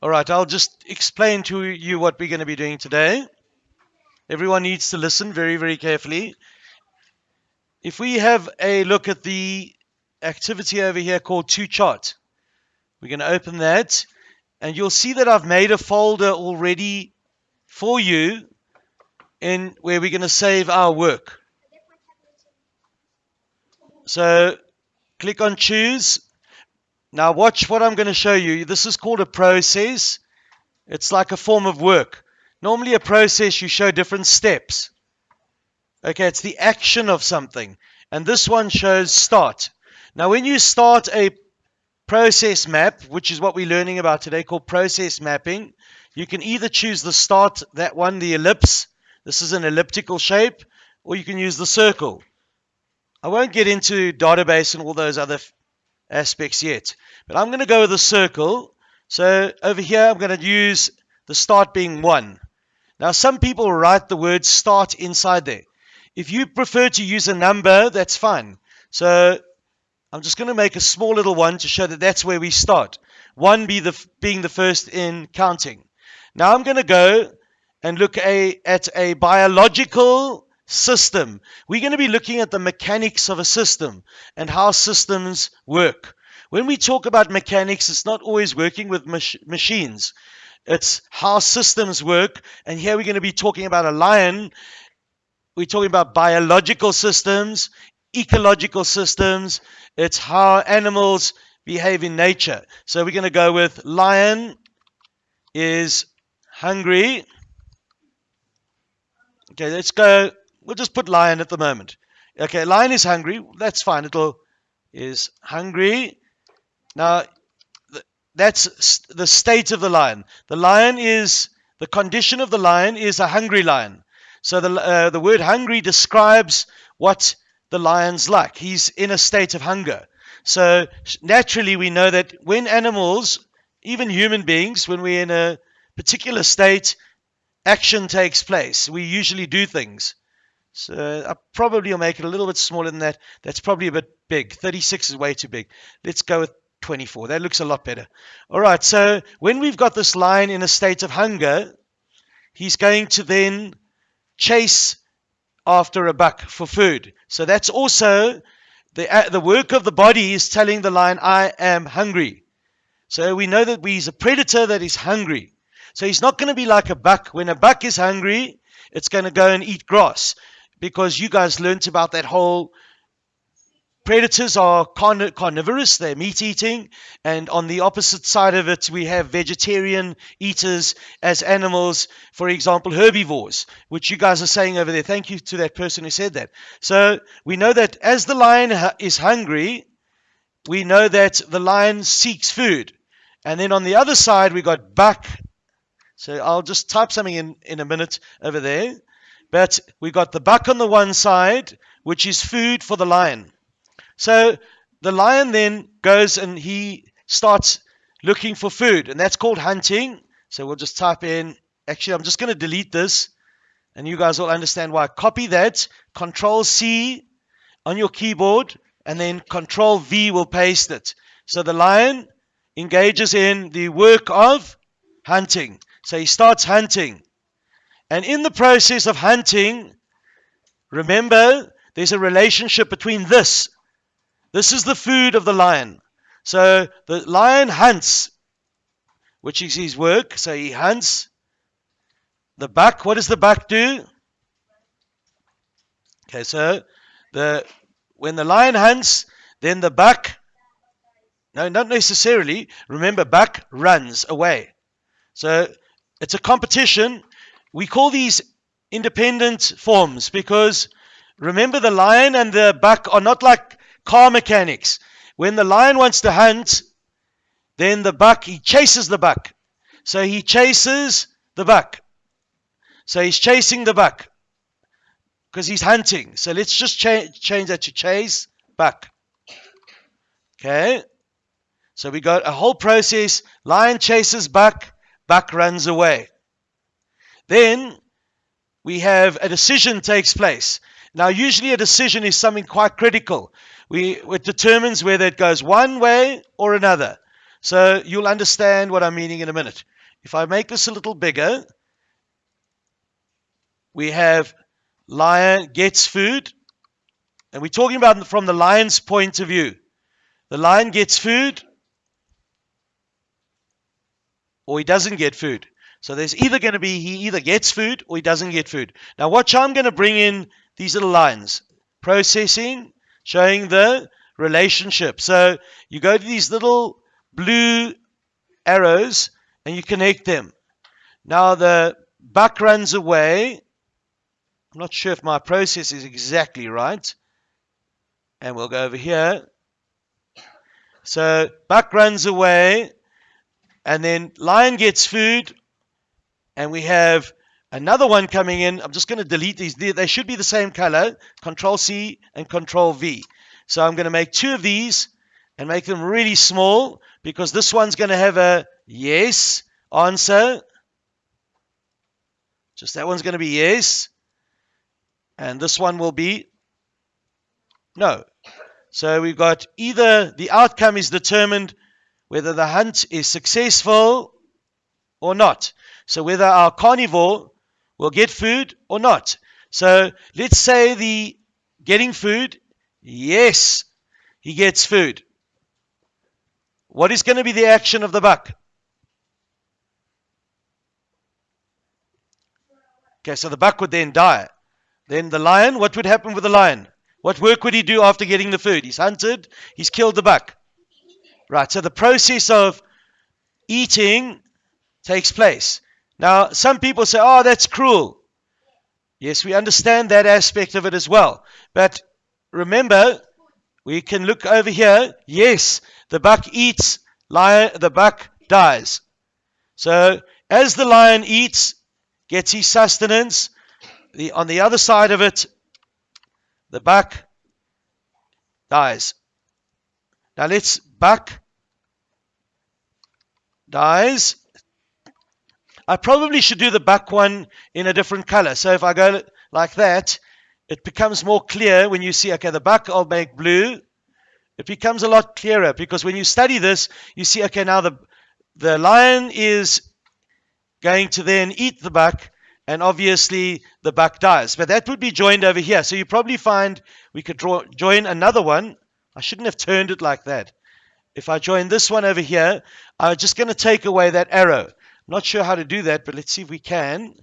All right, I'll just explain to you what we're going to be doing today. Everyone needs to listen very, very carefully. If we have a look at the activity over here called to chart, we're going to open that and you'll see that I've made a folder already for you in where we're going to save our work. So click on choose. Now watch what I'm going to show you. This is called a process. It's like a form of work. Normally a process you show different steps. Okay, it's the action of something. And this one shows start. Now when you start a process map, which is what we're learning about today called process mapping, you can either choose the start, that one, the ellipse. This is an elliptical shape, or you can use the circle. I won't get into database and all those other aspects yet, but I'm going to go with a circle. So over here, I'm going to use the start being 1. Now, some people write the word start inside there. If you prefer to use a number, that's fine. So I'm just going to make a small little one to show that that's where we start. 1 be the, being the first in counting. Now I'm going to go and look a, at a biological system. We're going to be looking at the mechanics of a system and how systems work. When we talk about mechanics, it's not always working with mach machines. It's how systems work. And here we're going to be talking about a lion. We're talking about biological systems, ecological systems. It's how animals behave in nature. So we're going to go with lion is hungry. Okay, let's go We'll just put lion at the moment. Okay, lion is hungry. That's fine. It'll is hungry. Now, that's the state of the lion. The lion is the condition of the lion is a hungry lion. So the uh, the word hungry describes what the lion's like. He's in a state of hunger. So naturally, we know that when animals, even human beings, when we're in a particular state, action takes place. We usually do things. So I probably will make it a little bit smaller than that. That's probably a bit big. 36 is way too big. Let's go with 24. That looks a lot better. All right, so when we've got this lion in a state of hunger, he's going to then chase after a buck for food. So that's also the, uh, the work of the body is telling the lion, I am hungry. So we know that he's a predator that is hungry. So he's not going to be like a buck. When a buck is hungry, it's going to go and eat grass because you guys learnt about that whole predators are carn- carnivorous, they're meat eating, and on the opposite side of it, we have vegetarian eaters as animals, for example, herbivores, which you guys are saying over there. Thank you to that person who said that. So we know that as the lion is hungry, we know that the lion seeks food. And then on the other side, we got buck. So I'll just type something in in a minute over there. But we got the buck on the one side, which is food for the lion. So the lion then goes and he starts looking for food, and that's called hunting. So we'll just type in, actually, I'm just going to delete this, and you guys will understand why. Copy that, Control C on your keyboard, and then Control V will paste it. So the lion engages in the work of hunting. So he starts hunting. And in the process of hunting, remember, there's a relationship between this. This is the food of the lion. So the lion hunts, which is his work. So he hunts. The buck, what does the buck do? Okay, so the when the lion hunts, then the buck, no, not necessarily. Remember, buck runs away. So it's a competition we call these independent forms because remember the lion and the buck are not like car mechanics. When the lion wants to hunt, then the buck, he chases the buck. So he chases the buck. So he's chasing the buck because he's hunting. So let's just cha- change that to chase buck. Okay. So we got a whole process. Lion chases buck, buck runs away. Then we have a decision takes place. Now, usually a decision is something quite critical. We, it determines whether it goes one way or another. So you'll understand what I'm meaning in a minute. If I make this a little bigger, we have lion gets food, and we're talking about from the lion's point of view. The lion gets food, or he doesn't get food. So there's either going to be he either gets food or he doesn't get food. Now watch I'm going to bring in these little lines. Processing, showing the relationship. So you go to these little blue arrows and you connect them. Now the buck runs away. I'm not sure if my process is exactly right. And we'll go over here. So buck runs away and then lion gets food and we have another one coming in. I'm just going to delete these. They should be the same color. Control C and Control V. So I'm going to make two of these and make them really small because this one's going to have a yes answer. Just that one's going to be yes. And this one will be no. So we've got either the outcome is determined whether the hunt is successful or not. So whether our carnivore will get food or not. So let's say the getting food, yes, he gets food. What is going to be the action of the buck? Okay, so the buck would then die. Then the lion, what would happen with the lion? What work would he do after getting the food? He's hunted, he's killed the buck. Right, so the process of eating takes place. Now, some people say, oh, that's cruel. Yes, we understand that aspect of it as well. But remember, we can look over here. Yes, the buck eats, lion, the buck dies. So, as the lion eats, gets his sustenance, the, on the other side of it, the buck dies. Now let's buck dies I probably should do the buck one in a different color. So if I go like that, it becomes more clear when you see, okay, the buck I'll make blue. It becomes a lot clearer because when you study this, you see, okay, now the, the lion is going to then eat the buck and obviously the buck dies. But that would be joined over here. So you probably find we could draw, join another one. I shouldn't have turned it like that. If I join this one over here, I'm just going to take away that arrow. Not sure how to do that, but let's see if we can.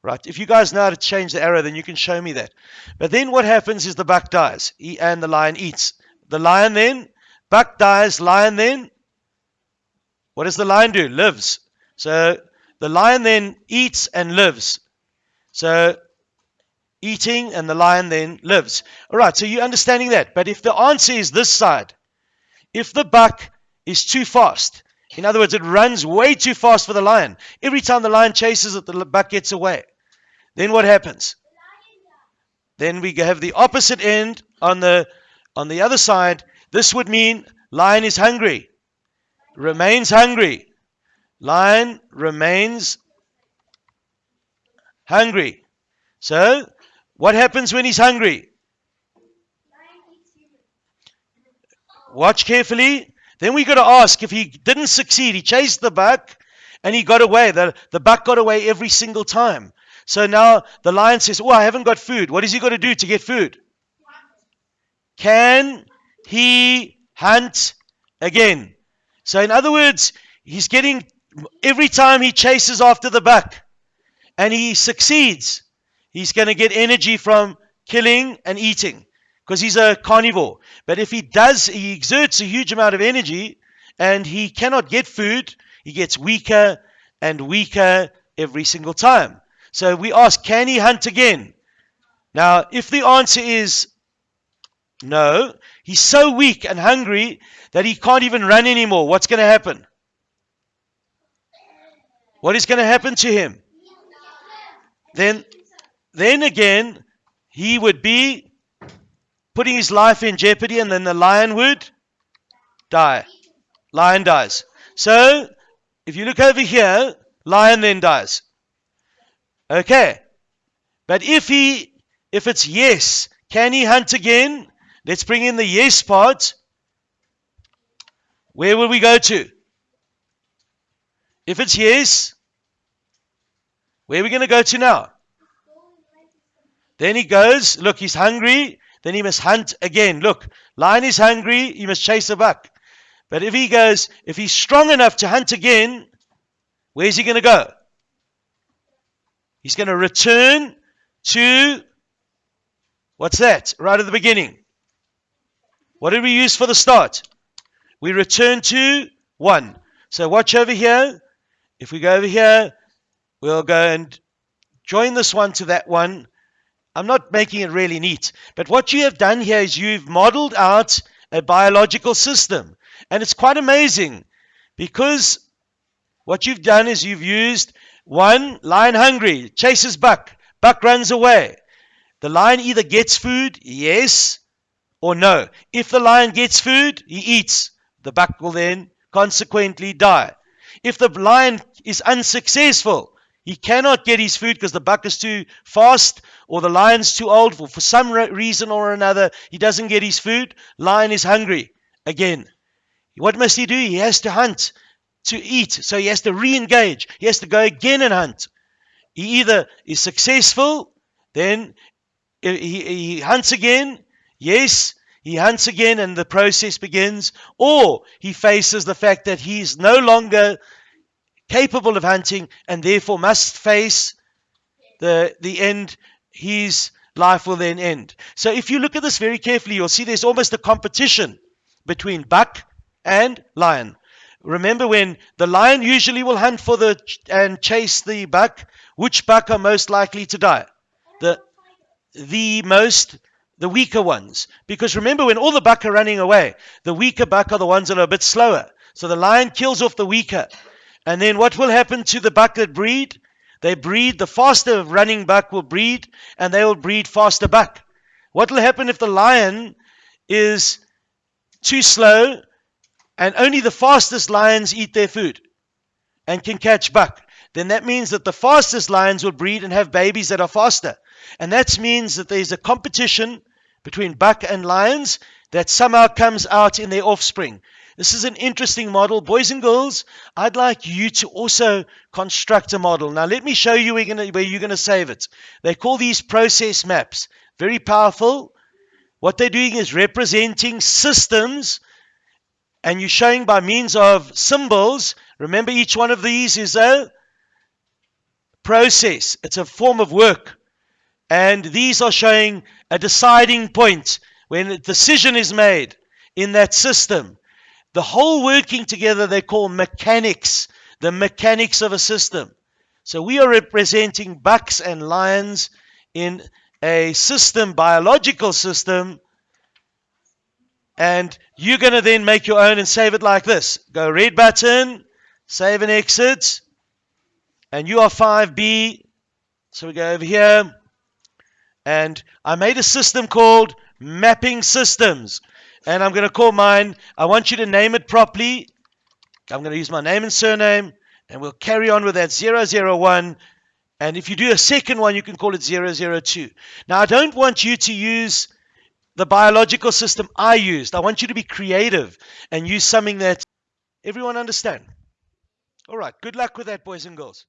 Right, if you guys know how to change the arrow, then you can show me that. But then what happens is the buck dies and the lion eats. The lion then, buck dies, lion then, what does the lion do? Lives. So the lion then eats and lives. So eating and the lion then lives. All right, so you're understanding that. But if the answer is this side, if the buck is too fast, in other words, it runs way too fast for the lion. Every time the lion chases it, the buck gets away. Then what happens? Then we have the opposite end on the on the other side. This would mean lion is hungry, remains hungry. Lion remains hungry. So, what happens when he's hungry? Watch carefully. Then we got to ask if he didn't succeed, he chased the buck and he got away. The, the buck got away every single time. So now the lion says, Oh, I haven't got food. What is he got to do to get food? Can he hunt again? So, in other words, he's getting every time he chases after the buck and he succeeds, he's going to get energy from killing and eating because he's a carnivore. But if he does, he exerts a huge amount of energy and he cannot get food, he gets weaker and weaker every single time. So we ask, can he hunt again? Now, if the answer is no, he's so weak and hungry that he can't even run anymore, what's going to happen? What is going to happen to him? Then, then again, he would be putting his life in jeopardy, and then the lion would die. Lion dies. So, if you look over here, lion then dies. Okay. But if he, if it's yes, can he hunt again? Let's bring in the yes part. Where will we go to? If it's yes, where are we going to go to now? Then he goes, look, he's hungry. Then he must hunt again. Look, lion is hungry. He must chase a buck. But if he goes, if he's strong enough to hunt again, where's he going to go? He's going to return to, what's that? Right at the beginning. What did we use for the start? We return to 1. So watch over here. If we go over here, we'll go and join this one to that one. I'm not making it really neat. But what you have done here is you've modeled out a biological system. And it's quite amazing because what you've done is you've used one, lion hungry, chases buck. Buck runs away. The lion either gets food, yes, or no. If the lion gets food, he eats. The buck will then consequently die. If the lion is unsuccessful, he cannot get his food because the buck is too fast or the lion's too old. For, for some reason or another, he doesn't get his food. Lion is hungry again. What must he do? He has to hunt to eat. So he has to re engage. He has to go again and hunt. He either is successful, then he, he hunts again. Yes, he hunts again and the process begins. Or he faces the fact that he's no longer capable of hunting and therefore must face the, the end, his life will then end. So if you look at this very carefully, you'll see there's almost a competition between buck and lion. Remember when the lion usually will hunt for the and chase the buck, which buck are most likely to die? The the most the weaker ones. Because remember when all the buck are running away, the weaker buck are the ones that are a bit slower. So the lion kills off the weaker. And then what will happen to the buck that breed? They breed, the faster running buck will breed, and they will breed faster buck. What will happen if the lion is too slow and only the fastest lions eat their food and can catch buck? Then that means that the fastest lions will breed and have babies that are faster. And that means that there's a competition between buck and lions that somehow comes out in their offspring. This is an interesting model. Boys and girls, I'd like you to also construct a model. Now, let me show you where you're going to, where you're going to save it. They call these process maps. Very powerful. What they're doing is representing systems and you're showing by means of symbols. Remember, each one of these is a process, it's a form of work. And these are showing a deciding point when a decision is made in that system. The whole working together they call mechanics, the mechanics of a system. So we are representing bucks and lions in a system, biological system, and you're going to then make your own and save it like this. Go red button, save and exit, and you are 5B. So we go over here, and I made a system called mapping systems and I'm going to call mine. I want you to name it properly. I'm going to use my name and surname, and we'll carry on with that 001. And if you do a second one, you can call it 002. Now, I don't want you to use the biological system I used. I want you to be creative and use something that everyone understand. All right. Good luck with that, boys and girls.